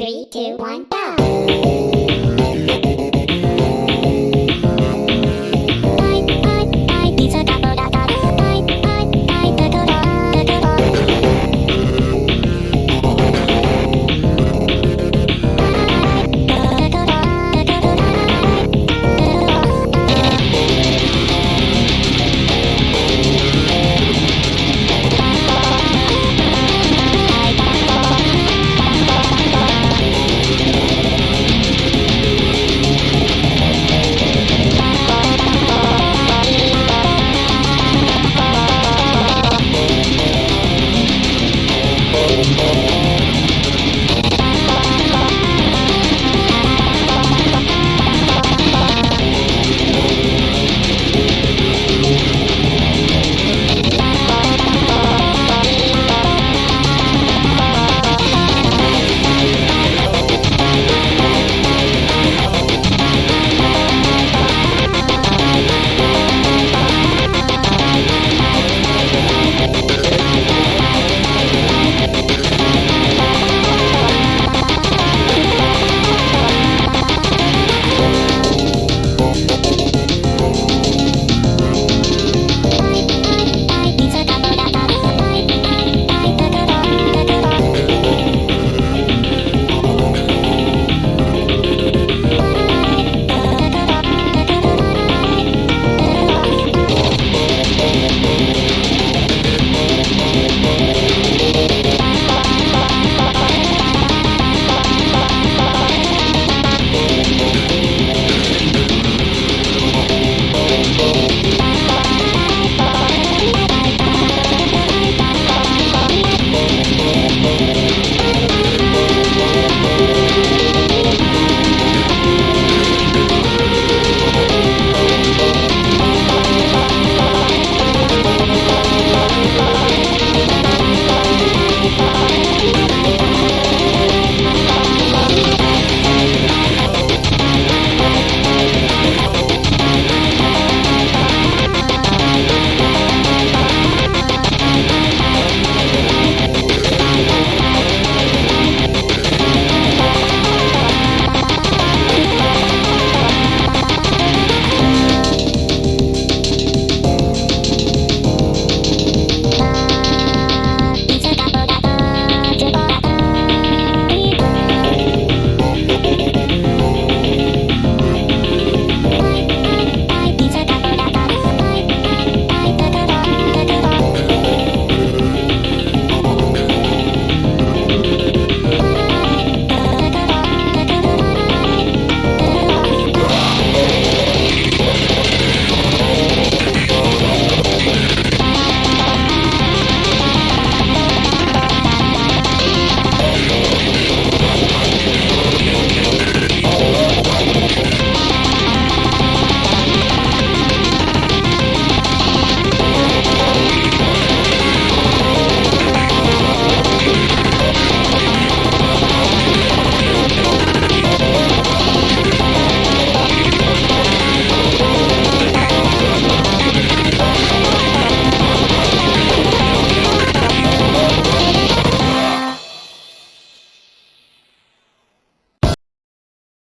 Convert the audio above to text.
Three, two, one, go!